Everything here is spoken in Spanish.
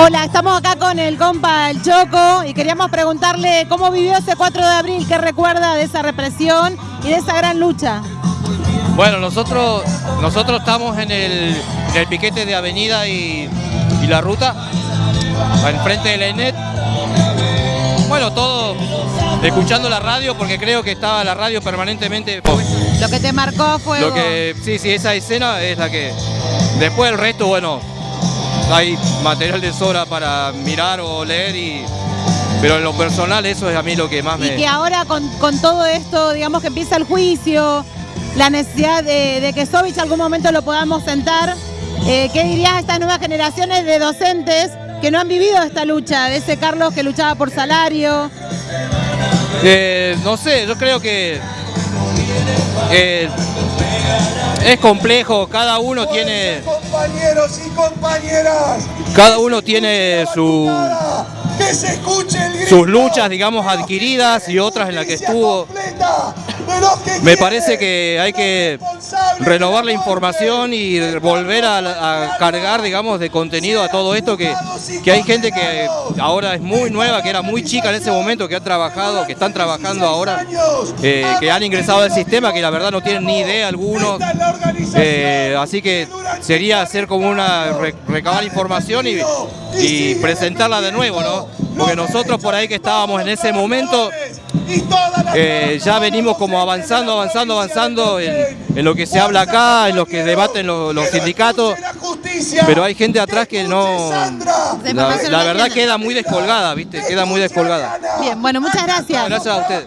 Hola, estamos acá con el compa El Choco y queríamos preguntarle cómo vivió ese 4 de abril, qué recuerda de esa represión y de esa gran lucha. Bueno, nosotros, nosotros estamos en el, en el piquete de Avenida y, y la ruta, enfrente de la ENET. Bueno, todo escuchando la radio porque creo que estaba la radio permanentemente. Lo que te marcó fue... Lo que, sí, sí, esa escena es la que... Después el resto, bueno, hay material de sobra para mirar o leer y... Pero en lo personal eso es a mí lo que más me... Y que ahora con, con todo esto, digamos que empieza el juicio, la necesidad de, de que Sovich algún momento lo podamos sentar, eh, ¿qué dirías a estas nuevas generaciones de docentes que no han vivido esta lucha? De ese Carlos que luchaba por salario. Eh, no sé, yo creo que eh, es complejo, cada uno tiene... Compañeros y compañeras. Cada uno tiene su, Que se escuche el grito. sus luchas, digamos, adquiridas y otras en las que estuvo. Completa Me parece que hay que renovar la información y volver a, a cargar, digamos, de contenido a todo esto que, que hay gente que ahora es muy nueva, que era muy chica en ese momento, que ha trabajado, que están trabajando ahora, eh, que han ingresado al sistema, que la verdad no tienen ni idea algunos. Eh, así que sería hacer como una re- recabar información y, y presentarla de nuevo, ¿no? Porque nosotros por ahí que estábamos en ese momento eh, ya venimos como avanzando, avanzando, avanzando en, en lo que se habla acá, en lo que debaten los, los sindicatos, pero hay gente atrás que no... La, la verdad queda muy descolgada, ¿viste? Queda muy descolgada. Bien, bueno, muchas gracias. Gracias a ustedes.